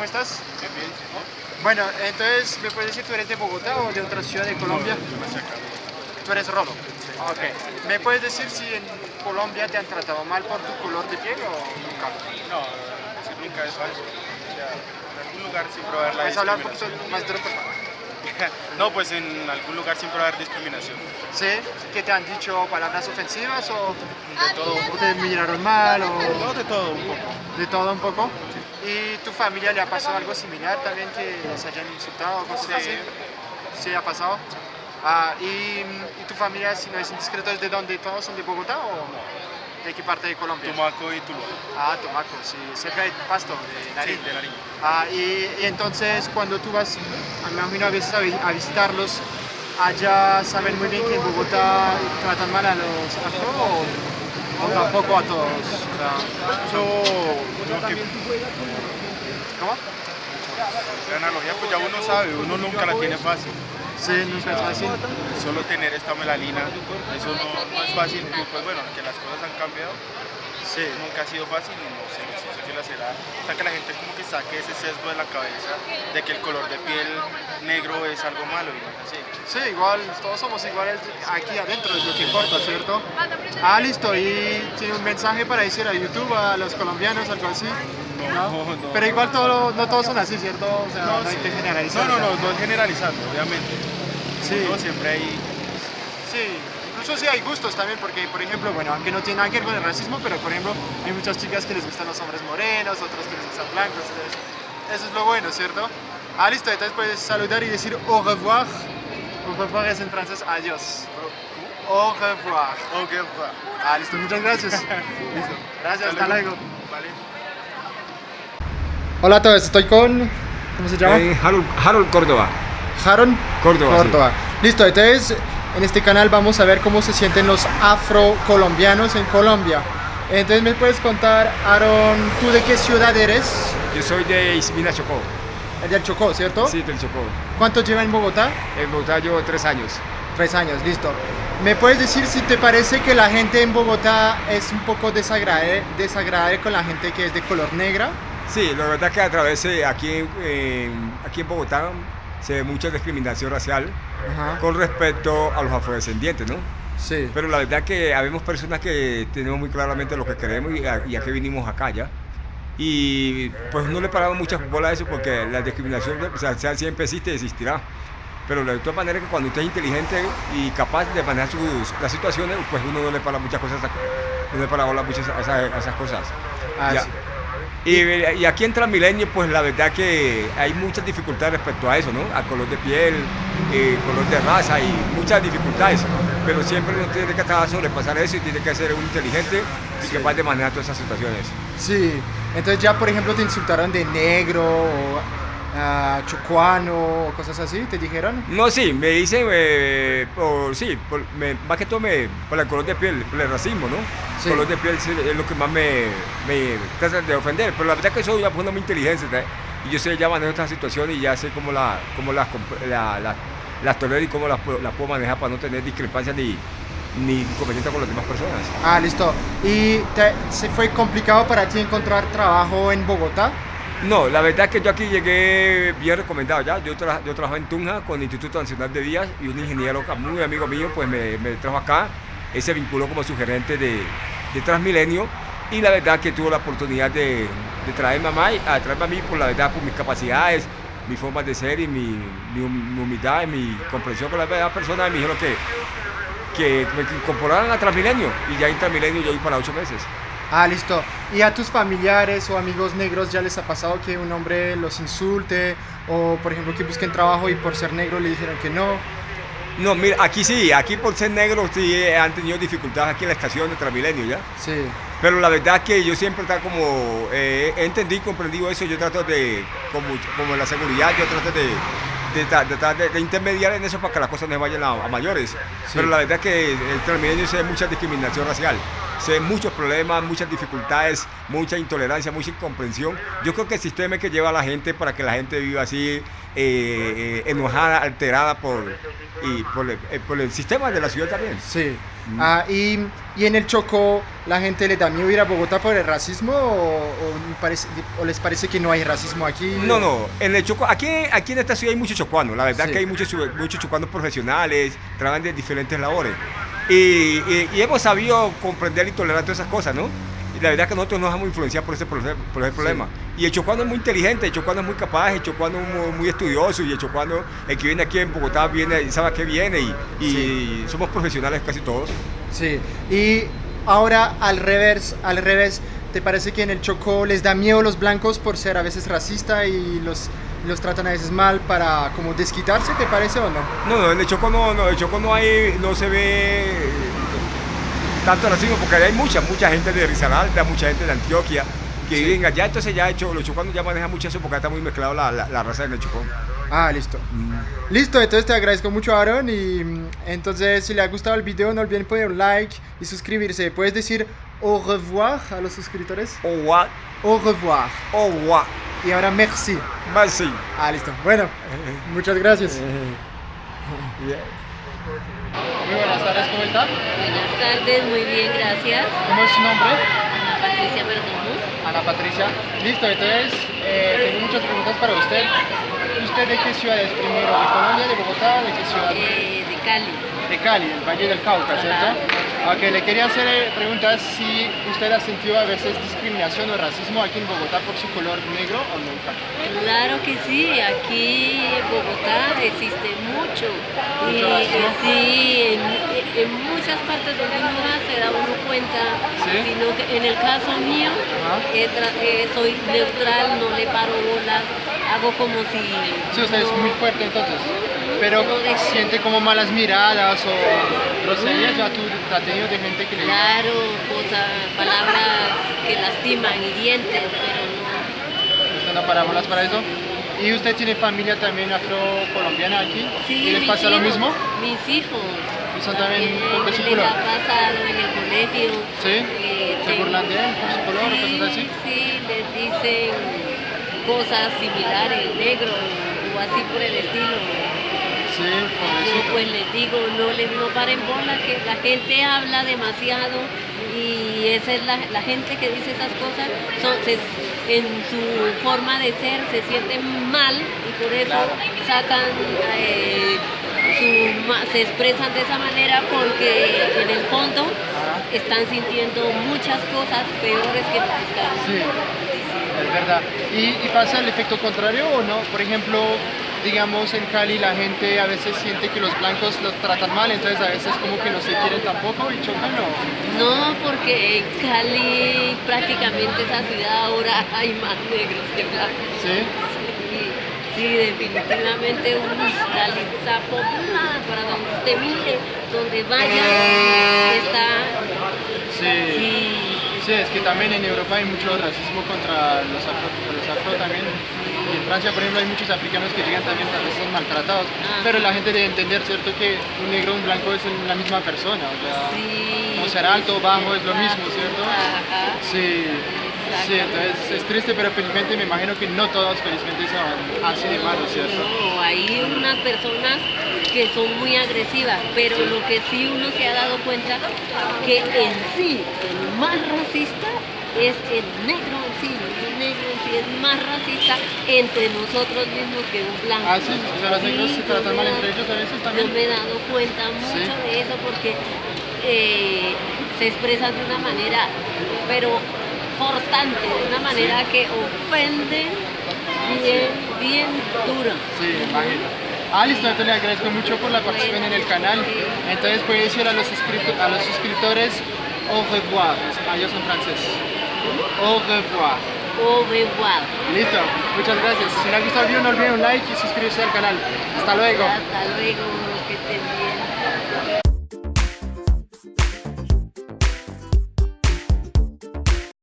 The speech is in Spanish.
¿cómo estás? Bien, bien, Bueno, entonces, ¿me puedes decir tú eres de Bogotá o de otra ciudad de Colombia? No. Tú eres rolo. Ok. ¿Me puedes decir si en Colombia te han tratado mal por tu color de piel o nunca? No, decir nunca es falso. O sea, en algún lugar siempre va a haber la ¿Puedes hablar un poquito más favor? no, pues en algún lugar siempre va a haber discriminación. ¿Sí? ¿Que te han dicho palabras ofensivas o, De todo un o poco. te miraron mal o No, de todo un poco. de todo un poco? ¿Y tu familia le ha pasado algo similar también que se hayan insultado o cosas Sí. así? ¿Sí ha pasado? Ah, ¿y, ¿Y tu familia, si no es indiscreto, es de dónde? ¿Todos son de Bogotá o de qué parte de Colombia? Tumaco y Tuluá. Ah, Tomaco, sí, cerca de Pasto, de Nariño. Sí, de Nariño. Ah, y, y entonces cuando tú vas, me imagino a veces a, a visitarlos, allá saben muy bien que en Bogotá tratan mal a los afro o, o tampoco a todos. O sea, Creo que ¿Cómo? la analogía, pues ya uno sabe, uno nunca la tiene fácil. Sí, nunca es fácil. Solo tener esta melanina, eso no, no es fácil. Pues bueno, que las cosas han cambiado, Sí. nunca ha sido fácil y no sé, si la será. O sea, que la gente como que saque ese sesgo de la cabeza de que el color de piel negro es algo malo y no es así. Sí, igual, todos somos iguales aquí adentro, es lo que importa, ¿cierto? Ah, listo, y tiene un mensaje para decir a YouTube, a los colombianos, algo así. No, no. Pero igual todo, no todos son así, ¿cierto? O sea, no, hay que generalizar. No, no, no, no es generalizando, obviamente. Sí. No, siempre hay. Sí, incluso sí hay gustos también, porque por ejemplo, bueno, aunque no tiene nada que ver con el racismo, pero por ejemplo, hay muchas chicas que les gustan los hombres morenos, otros que les gustan blancos, entonces, eso es lo bueno, ¿cierto? Ah, listo, entonces puedes saludar y decir au revoir. Au revoir es en francés adiós. Au revoir. Ok, va. Ah, listo, muchas gracias. Listo. Gracias, hasta luego. Vale. Hola a todos, estoy con... ¿Cómo se llama? Eh, Harold, Harold Córdoba. Jaron Córdoba, Córdoba. Listo, entonces en este canal vamos a ver cómo se sienten los afrocolombianos en Colombia. Entonces me puedes contar, Aaron, ¿tú de qué ciudad eres? Yo soy de Ismina Chocó. El del Chocó, ¿cierto? Sí, del Chocó. ¿Cuánto lleva en Bogotá? En Bogotá llevo tres años. Tres años, listo. ¿Me puedes decir si te parece que la gente en Bogotá es un poco desagradable, desagradable con la gente que es de color negra? Sí, la verdad que a través de aquí, en- aquí en Bogotá se ve mucha discriminación racial Ajá. con respecto a los afrodescendientes, ¿no? Sí. Pero la verdad que habemos personas que tenemos muy claramente lo que queremos y a, y a qué vinimos acá ya. Y pues no le paramos muchas bolas a eso porque la discriminación o sea, siempre existe y existirá. Pero de todas maneras que cuando usted es inteligente y capaz de manejar sus, las situaciones, pues uno no le para muchas cosas, a- no le para bolas muchas a esas, a esas cosas. Ah, Ya. sí. Y, y aquí en Transmilenio, pues la verdad que hay muchas dificultades respecto a eso, ¿no? Al color de piel, eh, color de raza y muchas dificultades. Pero siempre uno tiene que de sobrepasar eso y tiene que ser un inteligente y Sí. capaz de manejar todas esas situaciones. Sí, entonces ya por ejemplo te insultaron de negro o ah, chocuano o cosas así, ¿te dijeron? No, sí, me dicen, eh, por, sí, por- me- más que todo me, por el color de piel, por el racismo, ¿no? Sí. El color de piel es lo que más me, me de ofender, pero la verdad que soy ya pues, muy inteligente. Y yo sé ya manejo estas situaciones y ya sé cómo, la, cómo las, la- la- las tolero y cómo las, puedo- las puedo manejar para no tener discrepancias ni, ni inconvenientes con las demás personas. Ah, listo. ¿Y te, se fue complicado para ti encontrar trabajo en Bogotá? No, la verdad es que yo aquí llegué bien recomendado ya. Yo, tra yo trabajo en Tunja con el Instituto Nacional de Vías y un ingeniero muy amigo mío pues me, me trajo acá. Él se vinculó como sugerente de, de Transmilenio y la verdad que tuvo la oportunidad de, de traerme a mí, a traerme a mí por la verdad por mis capacidades, mi forma de ser y mi, mi hum- mi humildad y mi comprensión con las demás personas. Y me dijeron que, que me incorporaran a Transmilenio y ya en Transmilenio yo voy para ocho meses. Ah, listo. ¿Y a tus familiares o amigos negros ya les ha pasado que un hombre los insulte o por ejemplo que busquen trabajo y por ser negro le dijeron que no? No, mira, aquí sí, aquí por ser negro sí eh, han tenido dificultades aquí en la estación de Transmilenio, ¿ya? Sí. Pero la verdad que yo siempre está como, eh, y comprendido eso, yo trato de, como, como la seguridad, yo trato de, de, de tratar de- de intermediar en eso para que las cosas no vayan a, a mayores. Pero la verdad que el Transmilenio se ve mucha discriminación racial. se ven muchos problemas, muchas dificultades, mucha intolerancia, mucha incomprensión. Yo creo que el sistema es que lleva a la gente para que la gente viva así, eh, enojada, alterada por, y por, el, eh, por el sistema de la ciudad también. Sí. Ah, y, y en el Chocó, ¿la gente le da miedo ir a Bogotá por el racismo o, o parece- o les parece que no hay racismo aquí? No, no, en el Chocó, aquí, aquí en esta ciudad hay muchos chocuanos, la verdad Sí. que hay muchos, muchos chocuanos profesionales, trabajan de diferentes labores. Y, y- y hemos sabido comprender y tolerar todas esas cosas, ¿no? Y la verdad que nosotros nos dejamos influenciar por ese, por ese problema. Y el chocuano es muy inteligente, el chocuano es muy capaz, el chocuano es muy, muy estudioso y el chocuano, el que viene aquí en Bogotá, viene y sabe a qué viene y, y somos profesionales casi todos. Sí. Y ahora al revés, al revés, ¿te parece que en el Chocó les da miedo los blancos por ser a veces racista y los, los tratan a veces mal para como desquitarse, ¿te parece o no? No, no, en el Chocó no, no, el Chocó no hay, no se ve tanto racismo porque hay mucha, mucha gente de Risaralda, mucha gente de Antioquia que viven allá, entonces ya hecho, los chocuanos ya manejan mucho eso porque está muy mezclado la, la, la raza en el Chocó. Ah, listo. Listo, entonces te agradezco mucho Aaron y mm, entonces si le ha gustado el video no olviden poner un like y suscribirse. ¿Puedes decir au revoir a los suscriptores? Owa, Au revoir. owa, Y ahora merci. merci. Ah, listo. Bueno, muchas gracias. Muy buenas tardes, ¿cómo está? Buenas tardes, muy bien, gracias. ¿Cómo es su nombre? Ana Patricia Perdomo, Ana Patricia. Listo, entonces eh, tengo muchas preguntas para usted. ¿Usted de qué ciudad es primero? ¿De Colombia, de Bogotá? ¿De qué ciudad? eh, de Cali. De Cali, el Valle del Cauca, ¿cierto? Ok, le quería hacer eh, preguntas si usted ha sentido a veces discriminación o racismo aquí en Bogotá por su color negro o nunca. Claro que sí, aquí en Bogotá existe mucho. Y eh, sí, en, en muchas partes donde uno va se da uno cuenta, Sí. sino que en el caso mío eh, eh, soy neutral, no le paro bolas, hago como si... Sí, usted es muy fuerte entonces. Pero siente como malas miradas o groserías, ya tú has tenido de gente que le Claro, cosas, palabras que lastiman, hirientes, pero no... usted no para bolas para eso. ¿Y usted tiene familia también afrocolombiana aquí? Sí, ¿Y les pasa lo hijos, mismo? Mis hijos. ¿Y son también su les color? ha pasado en el colegio. ¿Sí? eh, ¿Se burlan de él por su color o sí, cosas así? Sí, les dicen cosas similares, negro o así por el estilo. Sí, Yo pues les digo, no les no paren bola, que la gente habla demasiado y esa es la, la gente que dice esas cosas, son, se- en su forma de ser se sienten mal y por eso Claro. sacan, eh, su se expresan de esa manera porque en el fondo están sintiendo muchas cosas peores que las Sí. Es verdad. ¿Y, y pasa el efecto contrario o no? Por ejemplo, digamos en Cali la gente a veces siente que los blancos los tratan mal, entonces a veces como que no se quieren tampoco y chocan o... No, porque en Cali prácticamente esa ciudad ahora hay más negros que blancos. Sí. Sí, sí, definitivamente uy, Cali está poblada para donde usted mire, donde vaya, está. Sí. Sí, Sí, es que también en Europa hay mucho racismo contra los afro, los afro también. Francia, por ejemplo, hay muchos africanos que llegan también a veces son maltratados. Ah. Pero la gente debe entender, ¿cierto? Que un negro y un blanco es la misma persona. O sea, sí. o ser alto o bajo es lo mismo, ¿cierto? Ajá. Sí, sí, entonces es triste, pero felizmente me imagino que no todos felizmente son así de malos, ¿cierto? No, hay unas personas que son muy agresivas, pero lo que sí uno se ha dado cuenta que en sí el más racista es el negro sí, sí es más racista entre nosotros mismos que un blanco. Ah, sí, o sea, los negros se yo tratan mal entre ellos a veces Yo también. me he dado cuenta mucho Sí. de eso porque eh, se expresan de una manera, pero cortante, de una manera que ofende bien, bien duro. Sí, imagino. Ah, listo, entonces le agradezco mucho por la participación en el canal. Entonces puede decir a los, a los suscriptores au revoir, ellos son francés. Au revoir. Revoir. Listo, muchas gracias. Si les ha gustado el video no olviden un like y suscribirse al canal. Hasta luego. Hasta luego, que estén bien.